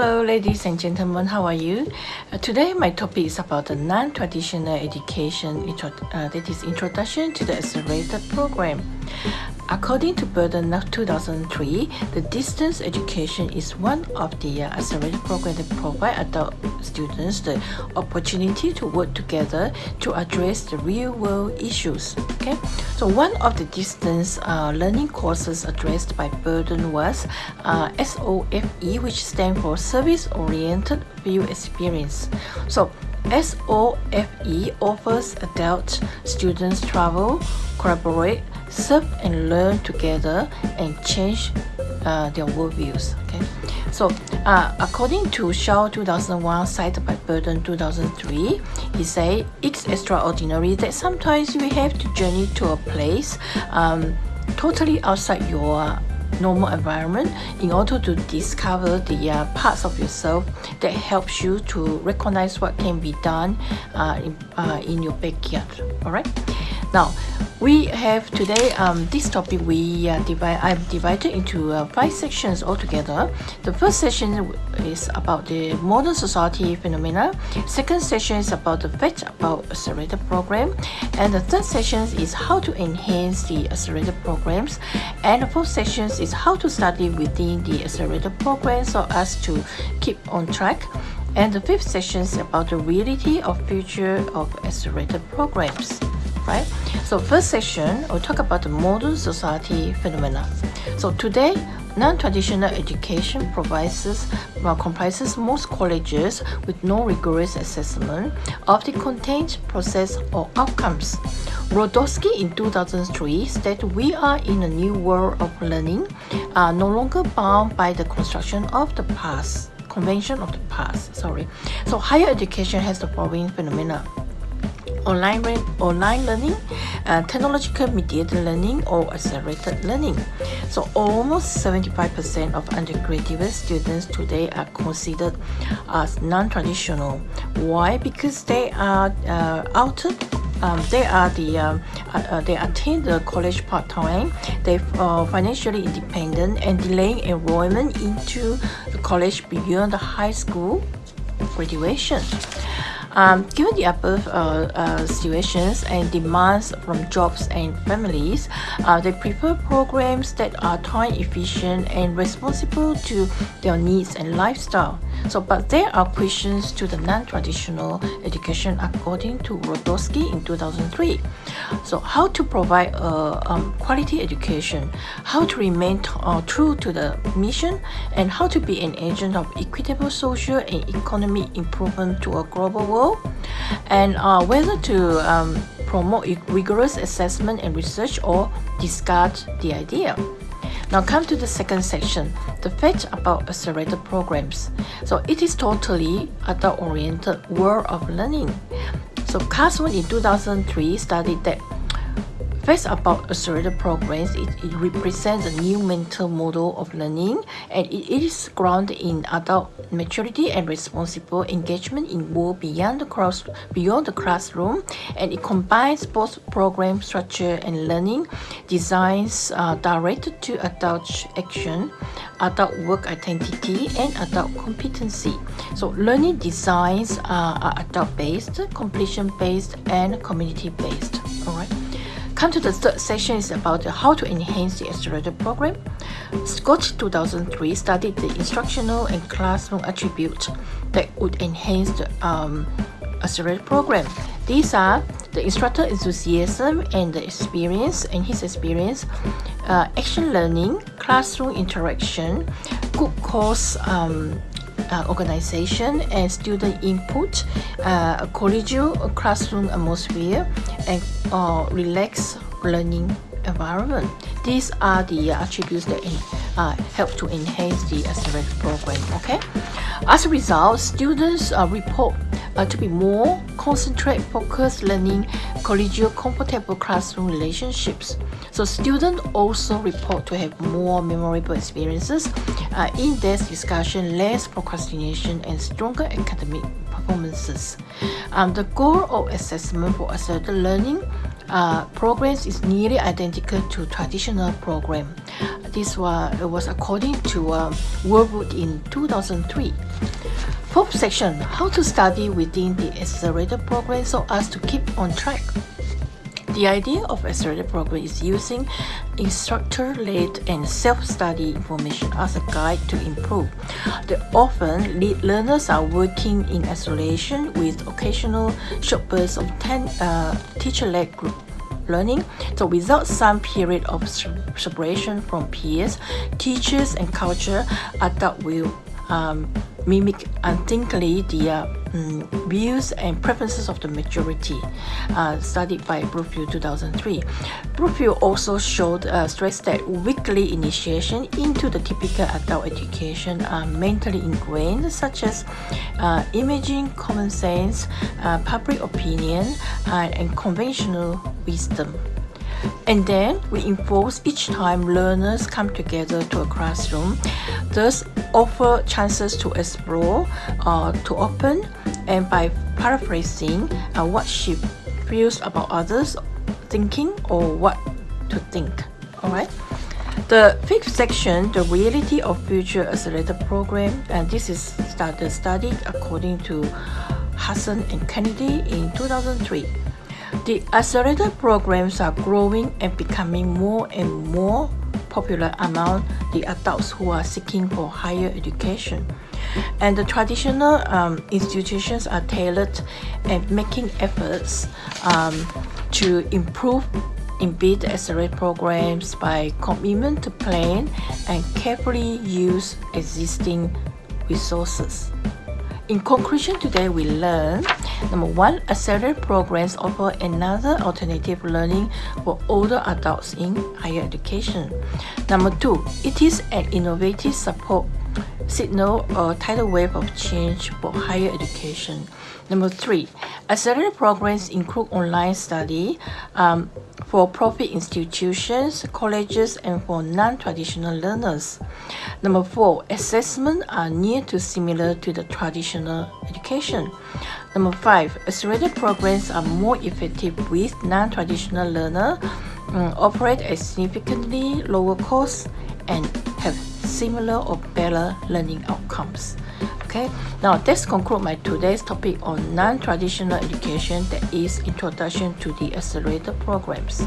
Hello, ladies and gentlemen, how are you? Uh, today, my topic is about the non-traditional education, uh, that is introduction to the accelerated program. According to Burden 2003, the distance education is one of the uh, accelerated programs that provide adult students the opportunity to work together to address the real-world issues. Okay, so one of the distance uh, learning courses addressed by Burden was uh, SOFE, which stands for Service-Oriented Field Experience. So SOFE offers adult students travel, collaborate, serve and learn together and change uh, their worldviews. Okay, so uh, according to Shaw 2001, cited by Burden 2003, he said it's extraordinary that sometimes you have to journey to a place um, totally outside your normal environment in order to discover the uh, parts of yourself that helps you to recognize what can be done uh, in, uh, in your backyard. All right now we have today um, this topic we uh, divide I've divided into uh, five sections altogether. The first section is about the modern society phenomena. Second section is about the fact about accelerated program. And the third section is how to enhance the accelerated programs. And the fourth section is how to study within the accelerated program so as to keep on track. And the fifth section is about the reality of future of accelerated programs right? So first section, we'll talk about the modern society phenomena. So today, non-traditional education provides, well, comprises most colleges with no rigorous assessment of the content, process, or outcomes. Wlodkowski in 2003 stated we are in a new world of learning, are no longer bound by the construction of the past, convention of the past, sorry. So higher education has the following phenomena online, online learning, uh, technological mediated learning, or accelerated learning. So almost 75% of undergraduate students today are considered as non-traditional. Why? Because they are uh, outed um, they are the um, uh, uh, they attend the college part time. They are uh, financially independent and delaying enrollment into the college beyond the high school graduation. Um, given the above uh, uh, situations and demands from jobs and families, uh, they prefer programs that are time efficient and responsible to their needs and lifestyle. So, but there are questions to the non-traditional education according to Wlodkowski in 2003. So, how to provide a um, quality education, how to remain uh, true to the mission, and how to be an agent of equitable social and economic improvement to a global world, and uh, whether to um, promote rigorous assessment and research or discard the idea. Now come to the second section, the fact about accelerated programs. So it is totally adult-oriented world of learning. So Carson in 2003 studied that First, about accelerated programs, it, it, represents a new mental model of learning and it is grounded in adult maturity and responsible engagement in world beyond the cross beyond the classroom and it combines both program structure and learning designs uh, directed to adult action, adult work identity and adult competency. So learning designs are adult based, completion based and community based. Alright. Come to the third section is about how to enhance the accelerated program. Scott 2003 studied the instructional and classroom attributes that would enhance the um, accelerated program. These are the instructor enthusiasm and the experience and his experience, uh, action learning, classroom interaction, good course um, uh, organization and student input, uh, a collegial classroom atmosphere, and uh, relaxed learning environment. These are the attributes that uh, help to enhance the accelerated program. Okay. As a result, students uh, report uh, to be more concentrated, focused learning, collegial, comfortable classroom relationships. So students also report to have more memorable experiences, uh, in-depth discussion, less procrastination, and stronger academic performances. Um, the goal of assessment for accelerated learning uh, programs is nearly identical to traditional program. This was, was according to um, Worldwood in 2003. Fourth section, how to study within the accelerated program so as to keep on track. The idea of accelerated program is using instructor-led and self-study information as a guide to improve. The often lead learners are working in isolation with occasional short bursts of uh, teacher-led group learning. So without some period of separation from peers, teachers and culture, adult will um, mimic unthinkingly the uh, um, views and preferences of the majority, uh, studied by Brookfield 2003. Brookfield also showed uh, stress that weekly initiation into the typical adult education are mentally ingrained, such as uh, imaging, common sense, uh, public opinion, uh, and conventional wisdom. And then we enforce each time learners come together to a classroom, thus offer chances to explore, uh, to open, and by paraphrasing uh, what she feels about others thinking or what to think. Alright. The fifth section, the reality of future accelerator program, and this is started studied according to Husson and Kennedy in 2003. The accelerator programs are growing and becoming more and more popular among the adults who are seeking for higher education. And the traditional um, institutions are tailored and making efforts um, to improve embed accelerate programs by commitment to plan and carefully use existing resources. In conclusion, today we learn number one, accelerated programs offer another alternative learning for older adults in higher education. Number two, it is an innovative support signal a tidal wave of change for higher education. Number three, accelerated programs include online study um, for profit institutions, colleges, and for non-traditional learners. Number four, assessment are near to similar to the traditional education. Number five, accelerated programs are more effective with non-traditional learner, um, operate at significantly lower cost, and have similar or better learning outcomes okay? Now this conclude my today's topic on non-traditional education that is introduction to the accelerator programs.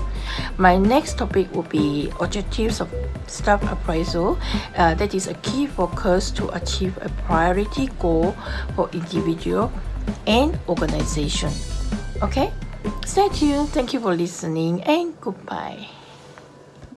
My next topic will be objectives of staff appraisal. Uh, that is a key focus to achieve a priority goal for individual and organization. Okay? Stay tuned. Thank you for listening and goodbye